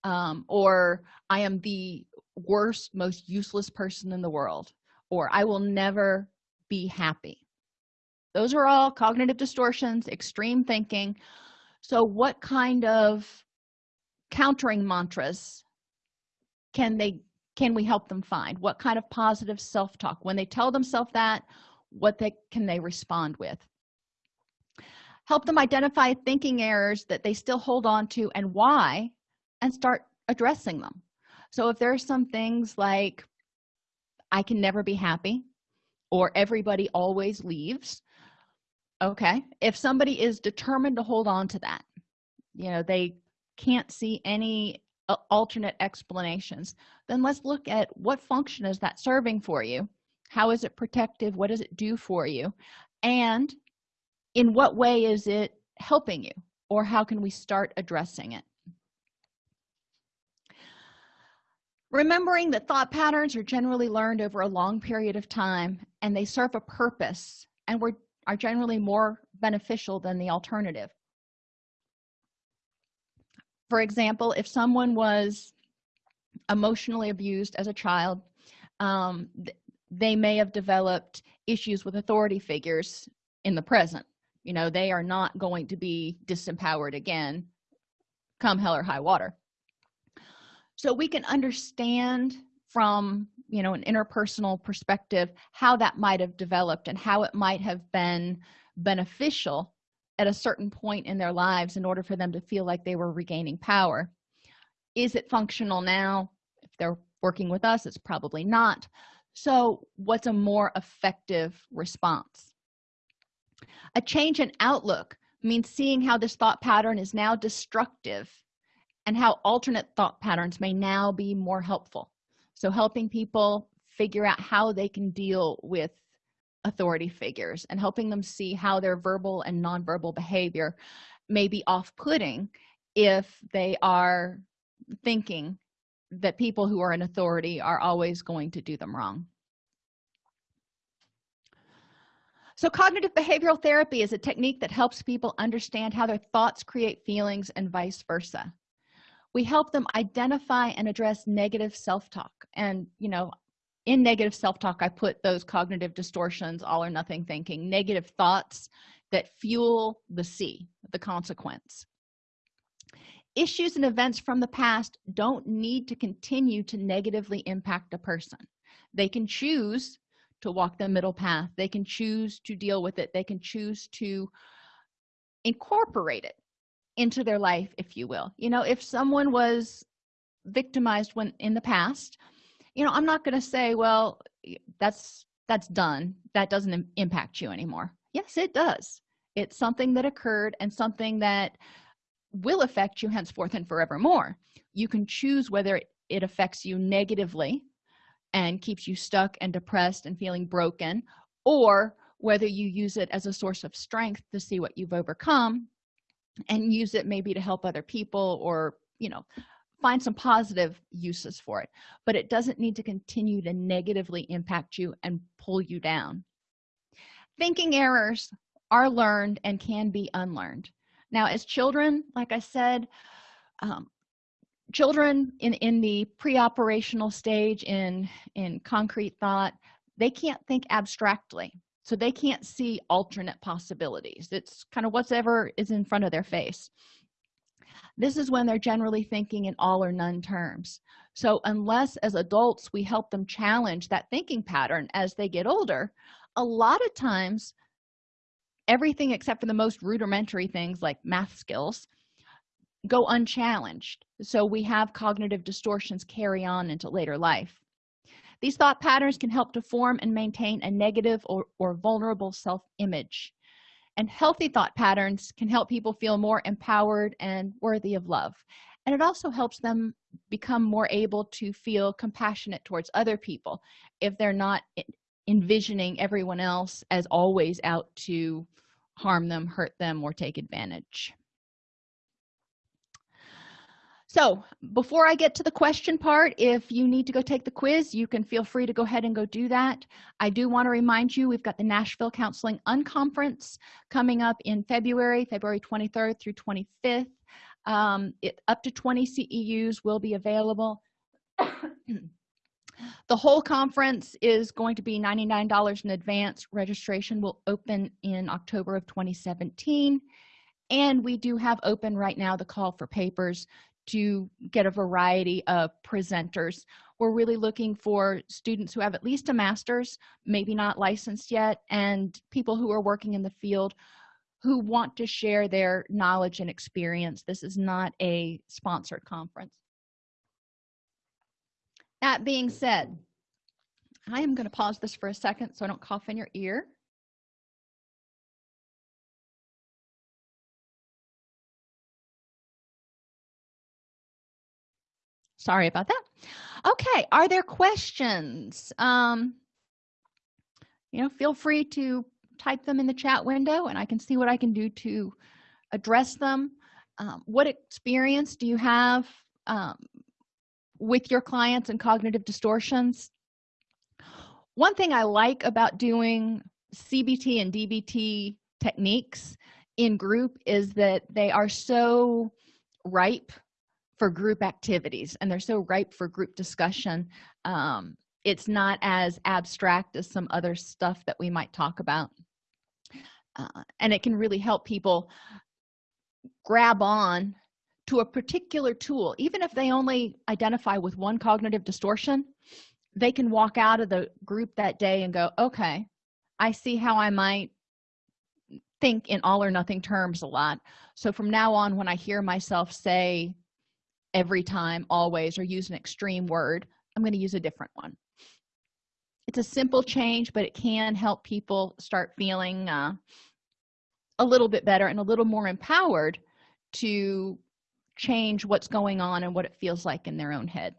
Um, or i am the worst most useless person in the world or i will never be happy. Those are all cognitive distortions extreme thinking. So what kind of countering mantras can they can we help them find? What kind of positive self-talk? When they tell themselves that what they can they respond with? Help them identify thinking errors that they still hold on to and why and start addressing them. So if there's some things like i can never be happy or everybody always leaves okay if somebody is determined to hold on to that you know they can't see any Uh, alternate explanations. Then let's look at what function is that serving for you? How is it protective? What does it do for you? And in what way is it helping you? Or how can we start addressing it? Remembering that thought patterns are generally learned over a long period of time and they serve a purpose and were are generally more beneficial than the alternative for example if someone was emotionally abused as a child um, they may have developed issues with authority figures in the present. You know they are not going to be disempowered again come hell or high water. So we can understand from you know an interpersonal perspective how that might have developed and how it might have been beneficial at a certain point in their lives in order for them to feel like they were regaining power. Is it functional now? If they're working with us it's probably not. So what's a more effective response? A change in outlook means seeing how this thought pattern is now destructive and how alternate thought patterns may now be more helpful. So helping people figure out how they can deal with authority figures and helping them see how their verbal and nonverbal behavior may be off-putting if they are thinking that people who are in authority are always going to do them wrong. So cognitive behavioral therapy is a technique that helps people understand how their thoughts create feelings and vice versa. We help them identify and address negative self-talk and you know in negative self-talk i put those cognitive distortions all or nothing thinking negative thoughts that fuel the c the consequence. Issues and events from the past don't need to continue to negatively impact a person. They can choose to walk the middle path. They can choose to deal with it. They can choose to incorporate it into their life if you will. You know if someone was victimized when in the past you know i'm not going to say well that's that's done. That doesn't impact you anymore. Yes it does. It's something that occurred and something that will affect you henceforth and forevermore. You can choose whether it affects you negatively and keeps you stuck and depressed and feeling broken or whether you use it as a source of strength to see what you've overcome and use it maybe to help other people or you know find some positive uses for it but it doesn't need to continue to negatively impact you and pull you down. Thinking errors are learned and can be unlearned. Now as children like i said um, children in in the pre-operational stage in in concrete thought they can't think abstractly so they can't see alternate possibilities. It's kind of whatever is in front of their face this is when they're generally thinking in all or none terms. So unless as adults we help them challenge that thinking pattern as they get older a lot of times everything except for the most rudimentary things like math skills go unchallenged. So we have cognitive distortions carry on into later life. These thought patterns can help to form and maintain a negative or, or vulnerable self-image and healthy thought patterns can help people feel more empowered and worthy of love. And it also helps them become more able to feel compassionate towards other people if they're not envisioning everyone else as always out to harm them hurt them or take advantage so before i get to the question part if you need to go take the quiz you can feel free to go ahead and go do that. I do want to remind you we've got the nashville counseling unconference coming up in february february 23rd through 25th um, it, up to 20 ceus will be available. [COUGHS] The whole conference is going to be 99 dollars in advance. Registration will open in october of 2017 and we do have open right now the call for papers to get a variety of presenters. We're really looking for students who have at least a master's maybe not licensed yet and people who are working in the field who want to share their knowledge and experience. This is not a sponsored conference. That being said i am going to pause this for a second so i don't cough in your ear sorry about that. Okay are there questions? Um you know feel free to type them in the chat window and i can see what i can do to address them. Um, what experience do you have um, with your clients and cognitive distortions? One thing i like about doing cbt and dbt techniques in group is that they are so ripe for group activities and they're so ripe for group discussion. Um, it's not as abstract as some other stuff that we might talk about. Uh, and it can really help people grab on to a particular tool. Even if they only identify with one cognitive distortion they can walk out of the group that day and go okay i see how i might think in all or nothing terms a lot. So from now on when i hear myself say every time always or use an extreme word i'm going to use a different one. It's a simple change but it can help people start feeling uh, a little bit better and a little more empowered to change what's going on and what it feels like in their own head.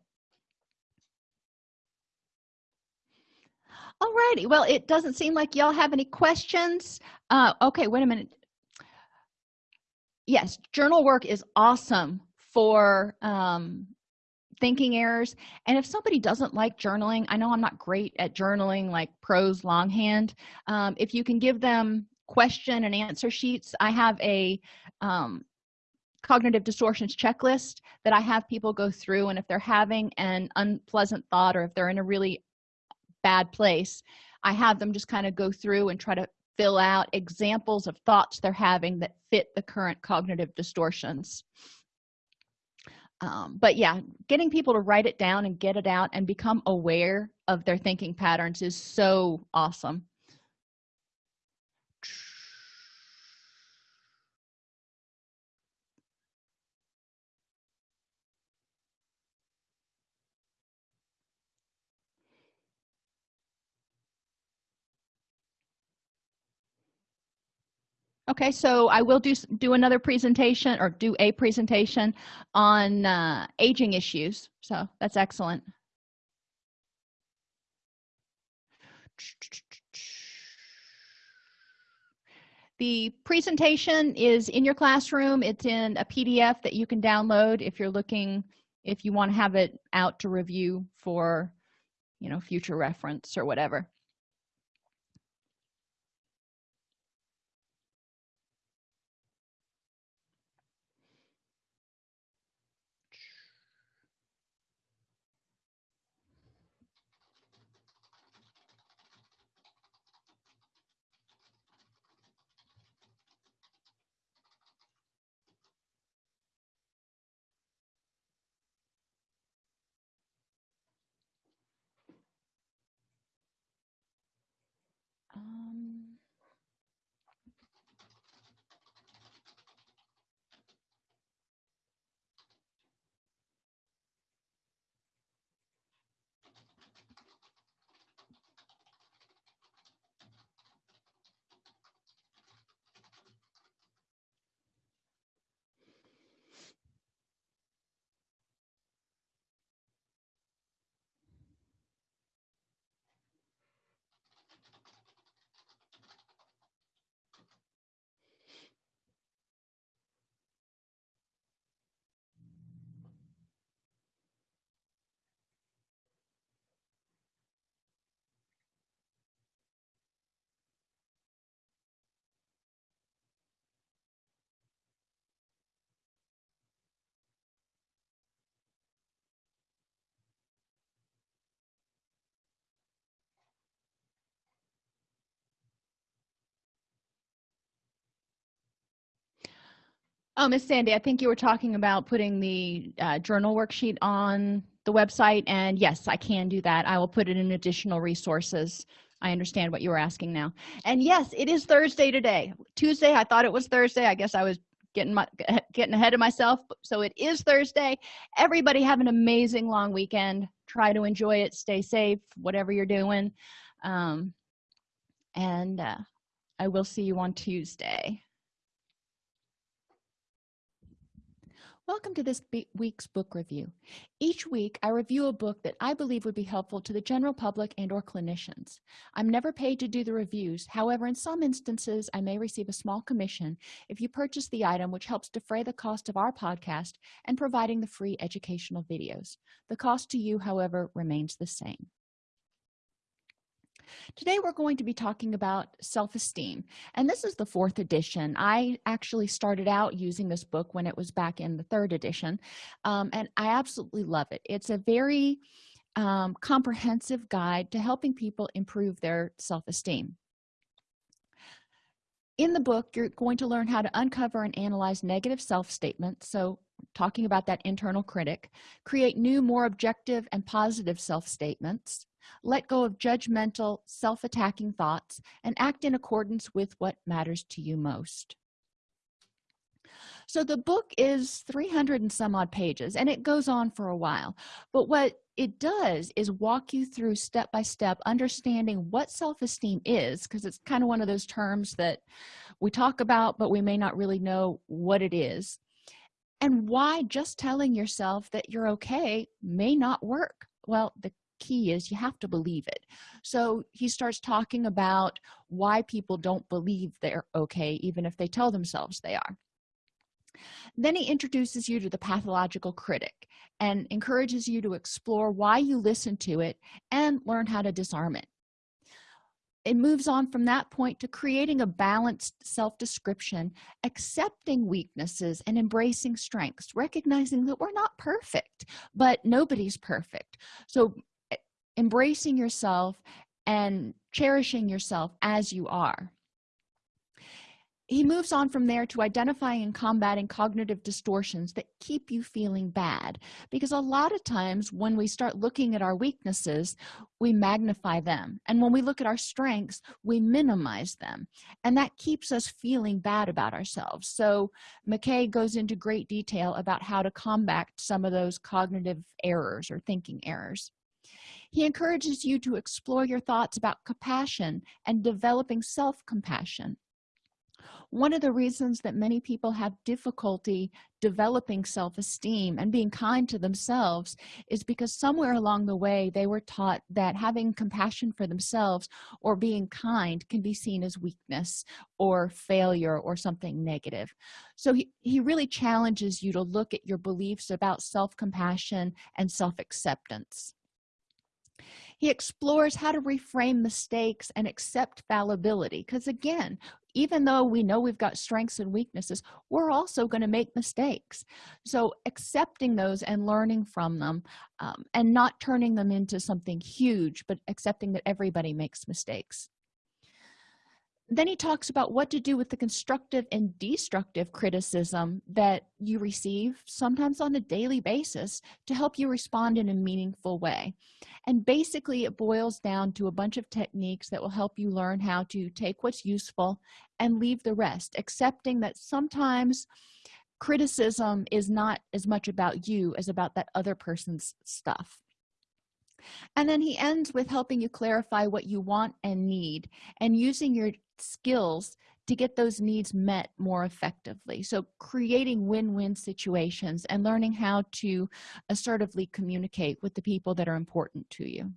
Alrighty, well it doesn't seem like y'all have any questions. Uh, okay wait a minute. Yes journal work is awesome for um, thinking errors. And if somebody doesn't like journaling i know i'm not great at journaling like prose longhand um, if you can give them question and answer sheets i have a um, cognitive distortions checklist that i have people go through and if they're having an unpleasant thought or if they're in a really bad place i have them just kind of go through and try to fill out examples of thoughts they're having that fit the current cognitive distortions um, but yeah getting people to write it down and get it out and become aware of their thinking patterns is so awesome okay so i will do do another presentation or do a presentation on uh, aging issues. So that's excellent. The presentation is in your classroom. It's in a pdf that you can download if you're looking if you want to have it out to review for you know future reference or whatever oh miss sandy i think you were talking about putting the uh, journal worksheet on the website and yes i can do that. I will put it in additional resources. I understand what you were asking now. And yes it is thursday today. Tuesday i thought it was thursday. I guess i was getting my [LAUGHS] getting ahead of myself so it is thursday. Everybody have an amazing long weekend. Try to enjoy it. Stay safe whatever you're doing. Um, and uh, i will see you on tuesday Welcome to this week's book review. Each week, I review a book that I believe would be helpful to the general public and or clinicians. I'm never paid to do the reviews. However, in some instances, I may receive a small commission if you purchase the item, which helps defray the cost of our podcast and providing the free educational videos. The cost to you, however, remains the same today we're going to be talking about self-esteem and this is the fourth edition. I actually started out using this book when it was back in the third edition um, and i absolutely love it. It's a very um, comprehensive guide to helping people improve their self-esteem. In the book you're going to learn how to uncover and analyze negative self-statements so talking about that internal critic create new more objective and positive self-statements let go of judgmental self-attacking thoughts and act in accordance with what matters to you most. So the book is 300 and some odd pages and it goes on for a while. But what it does is walk you through step by step understanding what self-esteem is because it's kind of one of those terms that we talk about but we may not really know what it is. And why just telling yourself that you're okay may not work. Well the key is you have to believe it. So he starts talking about why people don't believe they're okay even if they tell themselves they are. Then he introduces you to the pathological critic and encourages you to explore why you listen to it and learn how to disarm it. It moves on from that point to creating a balanced self-description accepting weaknesses and embracing strengths recognizing that we're not perfect but nobody's perfect. So embracing yourself and cherishing yourself as you are. He moves on from there to identifying and combating cognitive distortions that keep you feeling bad because a lot of times when we start looking at our weaknesses we magnify them and when we look at our strengths we minimize them and that keeps us feeling bad about ourselves. So mckay goes into great detail about how to combat some of those cognitive errors or thinking errors he encourages you to explore your thoughts about compassion and developing self-compassion. One of the reasons that many people have difficulty developing self-esteem and being kind to themselves is because somewhere along the way they were taught that having compassion for themselves or being kind can be seen as weakness or failure or something negative. So he, he really challenges you to look at your beliefs about self-compassion and self-acceptance he explores how to reframe mistakes and accept fallibility. Because again even though we know we've got strengths and weaknesses we're also going to make mistakes. So accepting those and learning from them um, and not turning them into something huge but accepting that everybody makes mistakes then he talks about what to do with the constructive and destructive criticism that you receive sometimes on a daily basis to help you respond in a meaningful way. And basically it boils down to a bunch of techniques that will help you learn how to take what's useful and leave the rest accepting that sometimes criticism is not as much about you as about that other person's stuff. And then he ends with helping you clarify what you want and need and using your skills to get those needs met more effectively. So creating win-win situations and learning how to assertively communicate with the people that are important to you.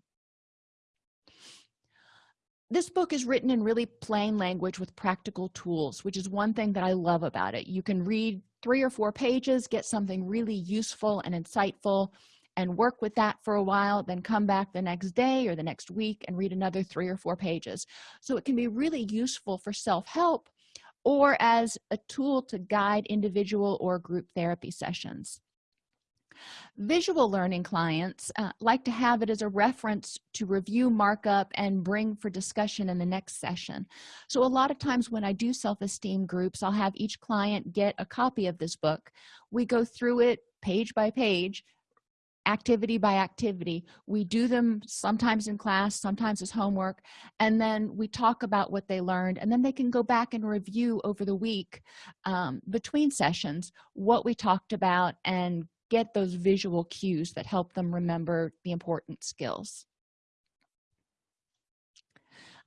This book is written in really plain language with practical tools which is one thing that i love about it. You can read three or four pages get something really useful and insightful and work with that for a while then come back the next day or the next week and read another three or four pages. So it can be really useful for self-help or as a tool to guide individual or group therapy sessions. Visual learning clients uh, like to have it as a reference to review markup and bring for discussion in the next session. So a lot of times when i do self-esteem groups i'll have each client get a copy of this book. We go through it page by page activity by activity. We do them sometimes in class sometimes as homework and then we talk about what they learned and then they can go back and review over the week um, between sessions what we talked about and get those visual cues that help them remember the important skills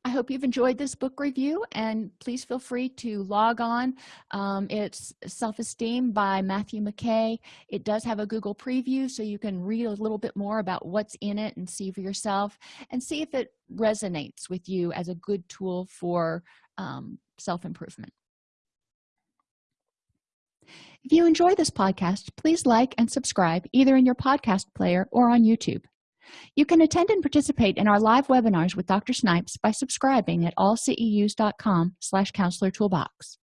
i hope you've enjoyed this book review and please feel free to log on. Um, it's self-esteem by matthew mckay. It does have a google preview so you can read a little bit more about what's in it and see for yourself and see if it resonates with you as a good tool for um, self-improvement. If you enjoy this podcast please like and subscribe either in your podcast player or on youtube you can attend and participate in our live webinars with dr snipes by subscribing at allceus.com slash counselor toolbox.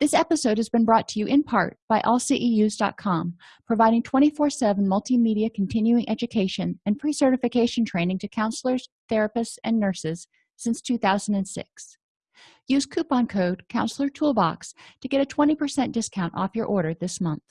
This episode has been brought to you in part by allceus.com providing 24-7 multimedia continuing education and pre-certification training to counselors therapists and nurses since 2006 use coupon code counselor toolbox to get a 20 percent discount off your order this month